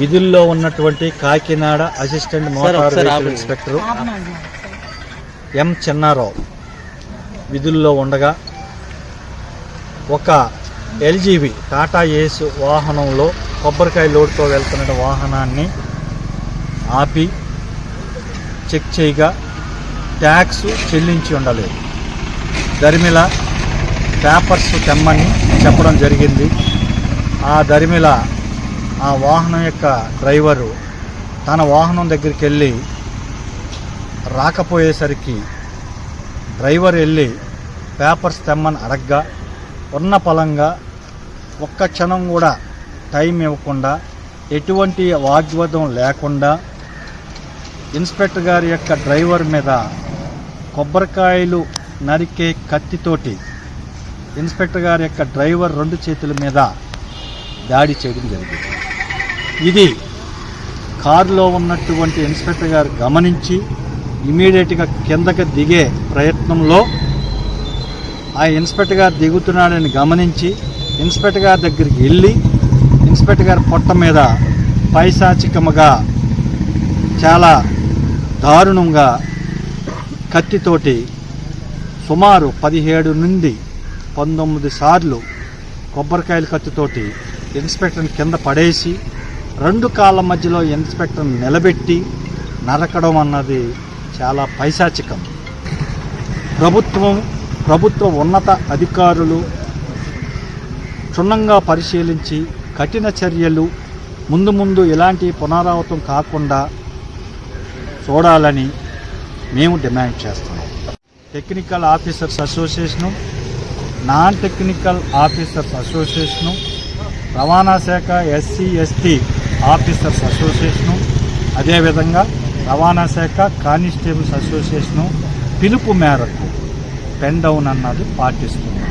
విధుల్లో ఉన్నటువంటి Kakinada assistant motor vehicle. Inspector M Chinnarao విధుల్లో ఉండగా ఒక ఎల్జీవి టాటా ఏస్ వాహనంలో కొబ్బరికాయ లోడ్తో వెళ్తున్న వాహనాన్ని ఆపి చెక్ చేయగా ట్యాక్స్ చెల్లించి ఉండలేదు. దరిమిల పేపర్స్ తెమ్మని చెప్పడం జరిగింది. ఆ దరిమిల ఆ వాహనం యొక్క డ్రైవరు తన వాహనం దగ్గరికి వెళ్ళి రాకపోయేసరికి డ్రైవర్ వెళ్ళి పేపర్స్ తెమ్మని అడగ్గా ఉన్న పలంగా ఒక్క క్షణం కూడా టైం ఇవ్వకుండా ఎటువంటి వాగ్వాదం లేకుండా ఇన్స్పెక్టర్ గారి యొక్క డ్రైవర్ మీద కొబ్బరికాయలు నరికే కత్తితోటి ఇన్స్పెక్టర్ గారి యొక్క డ్రైవర్ రెండు చేతుల మీద దాడి చేయడం జరిగింది. ఇది కారులో ఉన్నటువంటి ఇన్స్పెక్టర్ గారు గమనించి ఇమీడియట్గా కిందకి దిగే ప్రయత్నంలో ఆ ఇన్స్పెక్టర్ గారు దిగుతున్నాడని గమనించి ఇన్స్పెక్టర్ గారి దగ్గరికి వెళ్ళి ఇన్స్పెక్టర్ గారి పొట్ట మీద పైశాచికముగా చాలా దారుణంగా కత్తితోటి సుమారు పదిహేడు నుండి పంతొమ్మిది సార్లు కొబ్బరికాయల కత్తితోటి ఇన్స్పెక్టర్ని కింద పడేసి రెండు కాళ్ళ మధ్యలో ఇన్స్పెక్టర్ నిలబెట్టి నరకడం అన్నది చాలా పైశాచికం. ప్రభుత్వం ప్రభుత్వ ఉన్నత అధికారులు క్షుణ్ణంగా పరిశీలించి కఠిన చర్యలు ముందు ముందు ఇలాంటి పునరావృతం కాకుండా చూడాలని మేము డిమాండ్ చేస్తున్నాం. Technical officers association non technical officers association రవాణా శాఖ ఎస్సీ ఎస్టీ ఆఫీసర్స్ అసోసియేషను అదేవిధంగా రవాణా శాఖ కానిస్టేబుల్స్ అసోసియేషను పిలుపు మేరకు పెన్ డౌన్ అన్నది పాటిస్తుంది